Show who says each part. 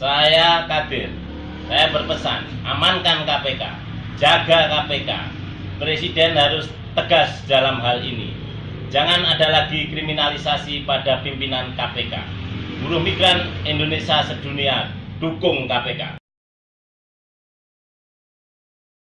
Speaker 1: Saya Kadir. Saya berpesan, amankan KPK, jaga KPK. Presiden harus tegas dalam hal ini. Jangan ada lagi kriminalisasi pada pimpinan KPK. Buruh migran Indonesia sedunia dukung KPK.